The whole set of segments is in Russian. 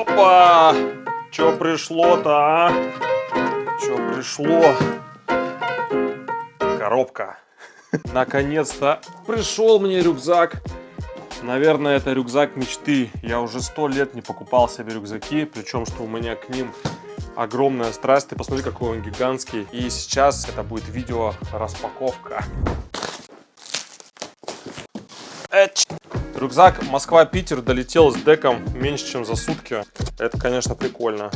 Опа! Чё пришло-то, а? Чё пришло? Коробка. Наконец-то пришел мне рюкзак. Наверное, это рюкзак мечты. Я уже сто лет не покупал себе рюкзаки, причем, что у меня к ним огромная страсть. Ты посмотри, какой он гигантский. И сейчас это будет видео распаковка. Эч. Рюкзак Москва-Питер долетел с деком меньше, чем за сутки. Это, конечно, прикольно.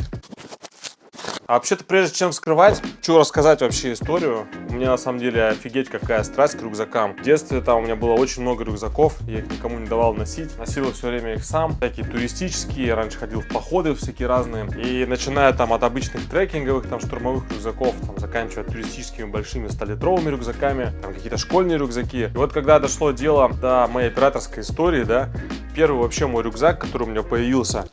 А вообще-то, прежде чем скрывать, хочу рассказать вообще историю. У меня на самом деле офигеть какая страсть к рюкзакам. В детстве там у меня было очень много рюкзаков, я их никому не давал носить. Носил все время их сам, всякие туристические, раньше ходил в походы всякие разные. И начиная там от обычных трекинговых, там штурмовых рюкзаков, там заканчивая туристическими большими 100-литровыми рюкзаками, там какие-то школьные рюкзаки. И вот когда дошло дело до моей операторской истории, да, первый вообще мой рюкзак, который у меня появился,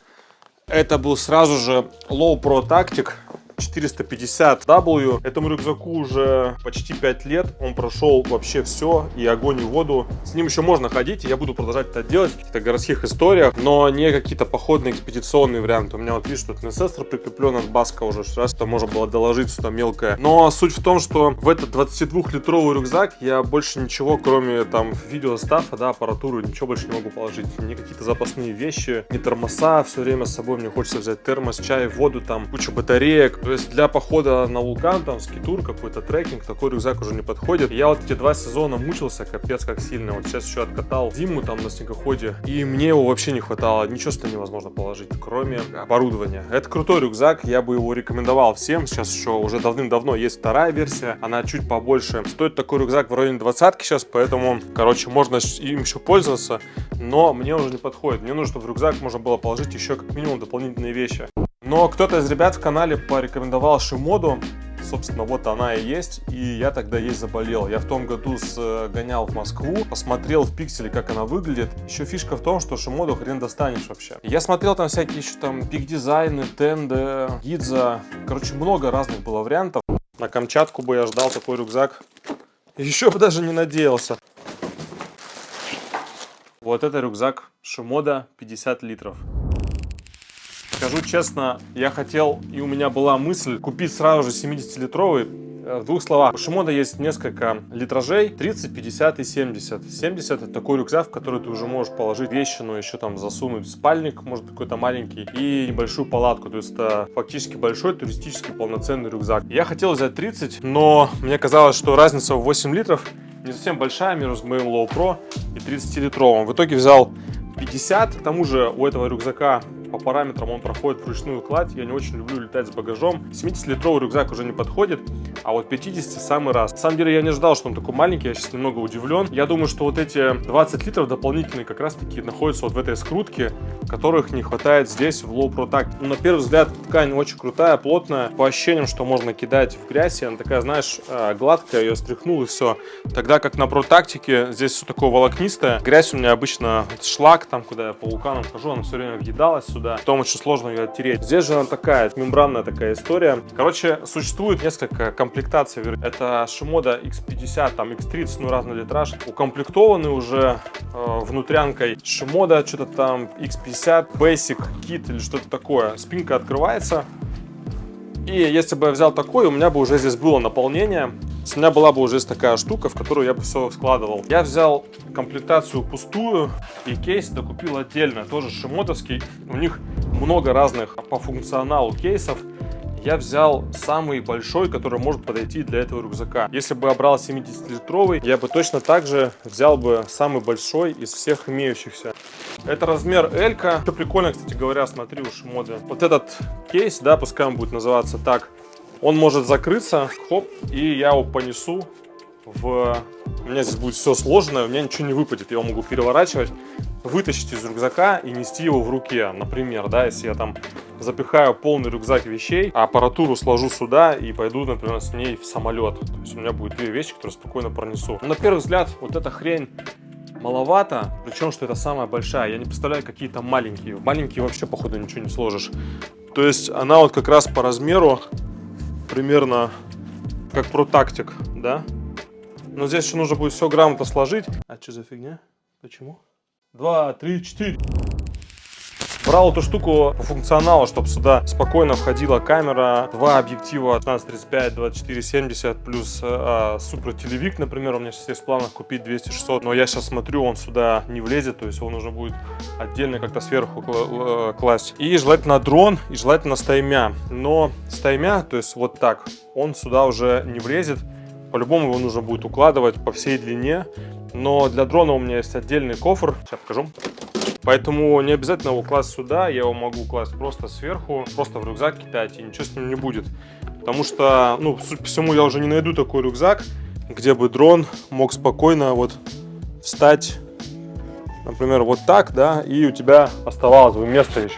это был сразу же Low Pro Tactic 450W. Этому рюкзаку уже почти 5 лет. Он прошел вообще все, и огонь, и воду. С ним еще можно ходить, и я буду продолжать это делать в каких-то городских историях, но не какие-то походные экспедиционные варианты. У меня вот видишь, тут инсестор прикреплен от Баска уже, раз это можно было доложить сюда мелкое. Но суть в том, что в этот 22-литровый рюкзак я больше ничего, кроме там видеостафа, да, аппаратуры, ничего больше не могу положить. Ни какие-то запасные вещи, ни тормоза все время с собой. Мне хочется взять термос, чай, воду, там куча батареек. То есть для похода на вулкан, там, скитур, какой-то трекинг, такой рюкзак уже не подходит. Я вот эти два сезона мучился, капец как сильно. Вот сейчас еще откатал зиму там на снегоходе, и мне его вообще не хватало. Ничего сюда невозможно положить, кроме оборудования. Это крутой рюкзак, я бы его рекомендовал всем. Сейчас еще уже давным-давно есть вторая версия, она чуть побольше. Стоит такой рюкзак в районе двадцатки сейчас, поэтому, короче, можно им еще пользоваться, но мне уже не подходит. Мне нужно, чтобы в рюкзак можно было положить еще как минимум дополнительные вещи. Но кто-то из ребят в канале порекомендовал Шимоду. Собственно, вот она и есть. И я тогда ей заболел. Я в том году сгонял в Москву, посмотрел в пикселе, как она выглядит. Еще фишка в том, что Шимоду хрен достанешь вообще. Я смотрел там всякие еще там пик-дизайны, тенды, гидза. Короче, много разных было вариантов. На Камчатку бы я ждал такой рюкзак. Еще бы даже не надеялся. Вот это рюкзак Шимода 50 литров. Скажу честно, я хотел, и у меня была мысль, купить сразу же 70-литровый. Э, в двух словах, у Шимода есть несколько литражей, 30, 50 и 70. 70 это такой рюкзак, в который ты уже можешь положить вещи, но еще там засунуть спальник, может какой-то маленький, и небольшую палатку. То есть это фактически большой туристический полноценный рюкзак. Я хотел взять 30, но мне казалось, что разница в 8 литров не совсем большая между моим Low Pro и 30-литровым. В итоге взял 50. К тому же у этого рюкзака по параметрам он проходит вручную кладь. Я не очень люблю летать с багажом. 70-литровый рюкзак уже не подходит, а вот 50 самый раз. На самом деле я не ждал, что он такой маленький, я сейчас немного удивлен. Я думаю, что вот эти 20 литров дополнительные как раз таки находятся вот в этой скрутке, которых не хватает здесь в Low Pro Tact. Ну, на первый взгляд ткань очень крутая, плотная, по ощущениям, что можно кидать в грязь, и она такая, знаешь, э, гладкая, ее стряхнул и все. Тогда как на Tactic здесь все такое волокнистое. Грязь у меня обычно шлак, там куда я по вулканам хожу, она все время въедалась сюда. Потом очень сложно ее оттереть. Здесь же она такая, мембранная такая история. Короче, существует несколько комплектаций. Это Shimoda X50, там X30, ну разный литраж. Укомплектованы уже э, внутрянкой Shimoda, что-то там X50, Basic, Kit или что-то такое. Спинка открывается. И если бы я взял такой, у меня бы уже здесь было наполнение. У меня была бы уже такая штука, в которую я бы все складывал. Я взял комплектацию пустую и кейс докупил отдельно, тоже шимотовский. У них много разных по функционалу кейсов я взял самый большой, который может подойти для этого рюкзака. Если бы я брал 70-литровый, я бы точно так же взял бы самый большой из всех имеющихся. Это размер L. -ка. Что прикольно, кстати говоря, смотри у Шимоды. Вот этот кейс, да, пускай он будет называться так, он может закрыться, хоп, и я его понесу в... У меня здесь будет все сложное, у меня ничего не выпадет, я его могу переворачивать, вытащить из рюкзака и нести его в руке, например, да, если я там запихаю полный рюкзак вещей, а аппаратуру сложу сюда и пойду, например, с ней в самолет. То есть у меня будет две вещи, которые спокойно пронесу. На первый взгляд, вот эта хрень маловато, причем, что это самая большая. Я не представляю, какие там маленькие. Маленькие вообще, походу, ничего не сложишь. То есть она вот как раз по размеру примерно как протактик, да? Но здесь еще нужно будет все грамотно сложить. А что за фигня? Почему? Два, три, четыре. Брал эту штуку по функционалу, чтобы сюда спокойно входила камера, два объектива 15-35, 24-70, плюс э, супер телевик, например, у меня сейчас есть в планах купить 200-600, но я сейчас смотрю, он сюда не влезет, то есть его нужно будет отдельно как-то сверху э, класть. И желательно дрон, и желательно стаймя, но стаймя, то есть вот так, он сюда уже не влезет, по-любому его нужно будет укладывать по всей длине. Но для дрона у меня есть отдельный кофр. Сейчас покажу. Поэтому не обязательно его класть сюда, я его могу класть просто сверху, просто в рюкзак кидать, и ничего с ним не будет. Потому что, ну, судя по всему, я уже не найду такой рюкзак, где бы дрон мог спокойно вот встать, например, вот так, да, и у тебя оставалось бы место еще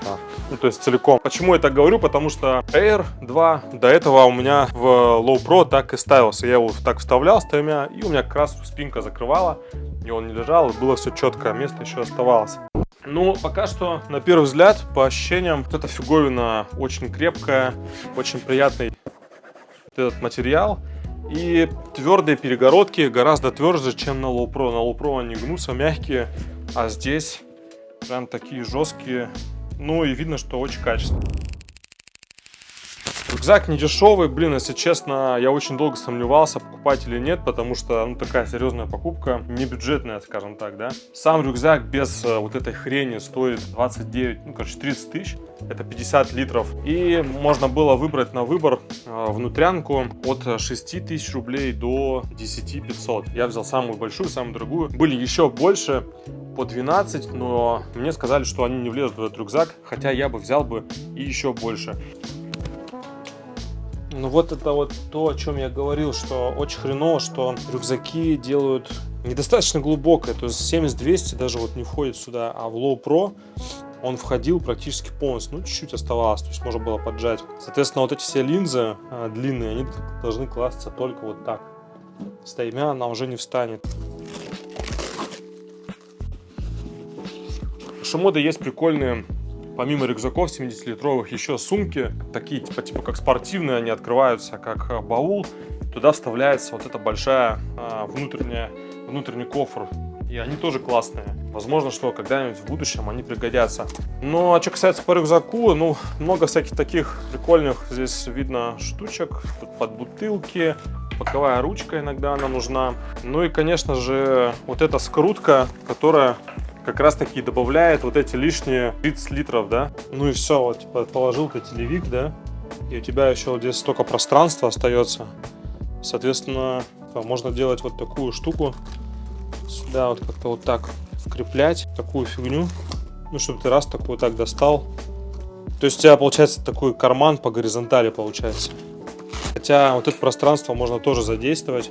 ну, то есть целиком. Почему я так говорю? Потому что Air 2 до этого у меня в Low Pro так и ставился. Я его так вставлял с тремя, и у меня как раз спинка закрывала, и он не лежал, и было все четко, место еще оставалось. Ну, пока что, на первый взгляд, по ощущениям, вот эта фиговина очень крепкая, очень приятный этот материал. И твердые перегородки гораздо тверже, чем на Low Pro. На Low Pro они гнутся, мягкие, а здесь прям такие жесткие, ну и видно, что очень качественно. Рюкзак не дешевый, блин, если честно, я очень долго сомневался, покупать или нет, потому что, ну, такая серьезная покупка, не бюджетная, скажем так, да. Сам рюкзак без э, вот этой хрени стоит 29, ну, короче, 30 тысяч, это 50 литров. И можно было выбрать на выбор э, внутрянку от 6 тысяч рублей до 10 500. Я взял самую большую, самую дорогую. Были еще больше, по 12, но мне сказали, что они не влезут в этот рюкзак, хотя я бы взял бы и еще больше. Ну вот это вот то, о чем я говорил, что очень хреново, что рюкзаки делают недостаточно глубокое, то есть 70-200 даже вот не входит сюда, а в Low Pro он входил практически полностью, ну чуть-чуть оставалось, то есть можно было поджать. Соответственно, вот эти все линзы а, длинные, они должны класться только вот так. Стаймя она уже не встанет. Шимода есть прикольные Помимо рюкзаков 70-литровых, еще сумки, такие типа, типа как спортивные, они открываются как э, баул. Туда вставляется вот эта большая а, внутренняя, внутренний кофр. И они тоже классные. Возможно, что когда-нибудь в будущем они пригодятся. Ну, а что касается по рюкзаку, ну, много всяких таких прикольных здесь видно штучек. Тут под бутылки, боковая ручка иногда она нужна. Ну и, конечно же, вот эта скрутка, которая как раз таки добавляет вот эти лишние 30 литров, да. Ну и все, вот типа положил ты телевик, да, и у тебя еще вот здесь столько пространства остается. Соответственно, можно делать вот такую штуку, сюда вот как-то вот так вкреплять, такую фигню, ну, чтобы ты раз такой вот так достал. То есть у тебя получается такой карман по горизонтали получается. Хотя вот это пространство можно тоже задействовать.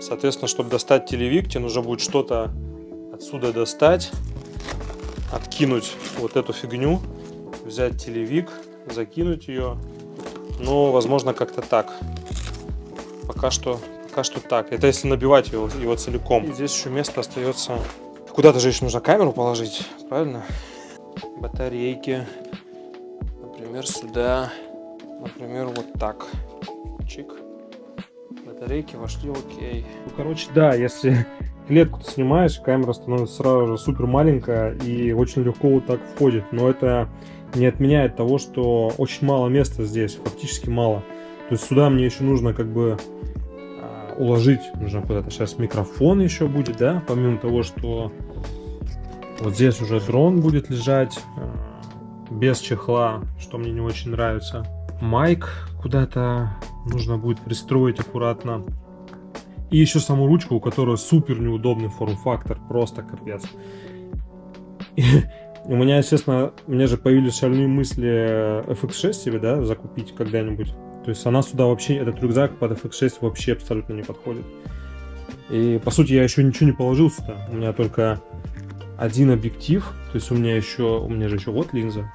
Соответственно, чтобы достать телевик, тебе нужно будет что-то отсюда достать откинуть вот эту фигню, взять телевик, закинуть ее. Но, возможно, как-то так. Пока что, пока что так. Это если набивать его, его целиком. И здесь еще место остается. Куда-то же еще нужно камеру положить, правильно? Батарейки. Например, сюда. Например, вот так. Чик. Батарейки вошли, окей. Ну, короче, да, если клетку ты снимаешь, камера становится сразу же супер маленькая и очень легко вот так входит. Но это не отменяет того, что очень мало места здесь, фактически мало. То есть сюда мне еще нужно как бы а, уложить, нужно куда-то сейчас микрофон еще будет, да, помимо того, что вот здесь уже дрон будет лежать а, без чехла, что мне не очень нравится. Майк куда-то нужно будет пристроить аккуратно. И еще саму ручку, у которой супер неудобный форм-фактор, просто капец. У меня, естественно, у меня же появились шальные мысли FX6 себе, да, закупить когда-нибудь. То есть она сюда вообще, этот рюкзак под FX6 вообще абсолютно не подходит. И по сути я еще ничего не положил сюда. У меня только один объектив. То есть у меня еще, у меня же еще вот линза.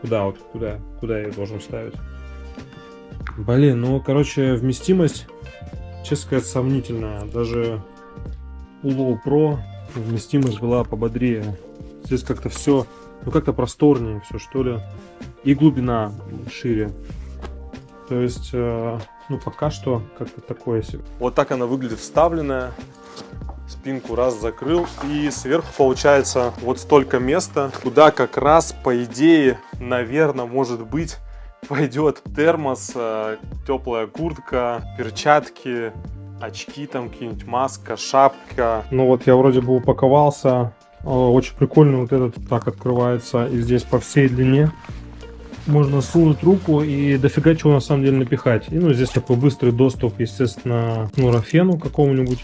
Куда вот, куда, куда я ее должен ставить? Блин, ну короче вместимость честно сказать, сомнительная. Даже у Low Pro вместимость была пободрее. Здесь как-то все, ну как-то просторнее все, что ли. И глубина шире. То есть, э, ну пока что как-то такое себе. Вот так она выглядит вставленная. спинку раз закрыл. И сверху получается вот столько места, куда как раз, по идее, наверное, может быть, пойдет термос, э, теплая куртка, перчатки, очки там какие-нибудь, маска, шапка. Ну вот я вроде бы упаковался. Э, очень прикольно вот этот так открывается и здесь по всей длине можно сунуть руку и дофига чего на самом деле напихать. И ну здесь такой быстрый доступ, естественно, к нурофену какому-нибудь.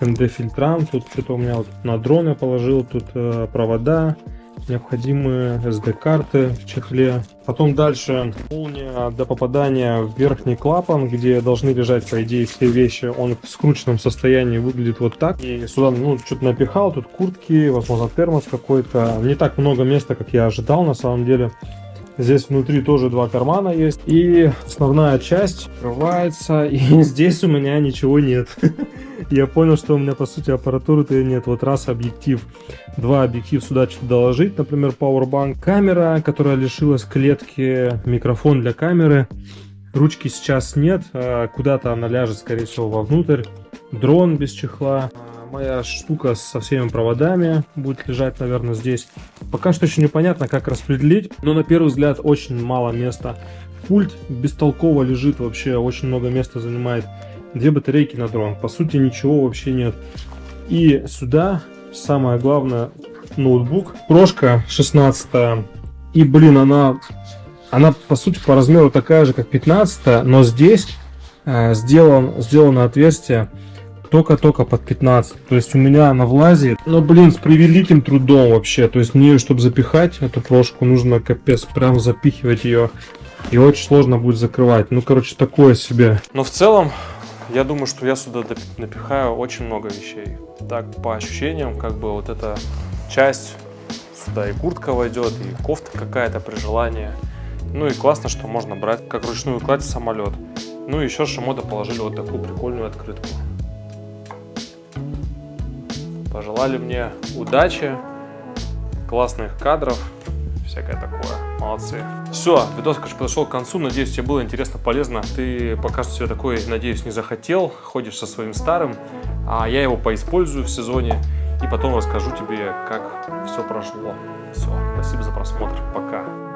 КНД-фильтрам. Тут что-то у меня вот на дрон я положил, тут э, провода, необходимые SD-карты в чехле. Потом дальше молния до попадания в верхний клапан, где должны лежать, по идее, все вещи. Он в скрученном состоянии выглядит вот так. И сюда, ну, что-то напихал, тут куртки, возможно, термос какой-то. Не так много места, как я ожидал, на самом деле. Здесь внутри тоже два кармана есть. И основная часть открывается. И здесь у меня ничего нет. Я понял, что у меня по сути аппаратуры-то нет. Вот раз объектив, два объектив сюда что-то доложить. Например, Powerbank. Камера, которая лишилась клетки. Микрофон для камеры. Ручки сейчас нет. А куда-то она ляжет, скорее всего, вовнутрь. Дрон без чехла моя штука со всеми проводами будет лежать, наверное, здесь. Пока что еще непонятно, как распределить, но на первый взгляд очень мало места. Пульт бестолково лежит вообще, очень много места занимает. Две батарейки на дрон, по сути ничего вообще нет. И сюда самое главное ноутбук. Прошка 16 и блин, она, она по сути по размеру такая же, как 15 но здесь э, сделан, сделано отверстие только-только под 15. То есть у меня она влазит. Но, блин, с превеликим трудом вообще. То есть мне, чтобы запихать эту прошку, нужно капец прям запихивать ее. И очень сложно будет закрывать. Ну, короче, такое себе. Но в целом, я думаю, что я сюда напихаю очень много вещей. Так, по ощущениям, как бы вот эта часть, сюда и куртка войдет, и кофта какая-то при желании. Ну и классно, что можно брать как ручную кладь в самолет. Ну и еще Шимода положили вот такую прикольную открытку пожелали мне удачи, классных кадров, всякое такое. Молодцы. Все, видос, конечно, подошел к концу. Надеюсь, тебе было интересно, полезно. Ты пока что себе такой, надеюсь, не захотел. Ходишь со своим старым, а я его поиспользую в сезоне. И потом расскажу тебе, как все прошло. Все, спасибо за просмотр. Пока.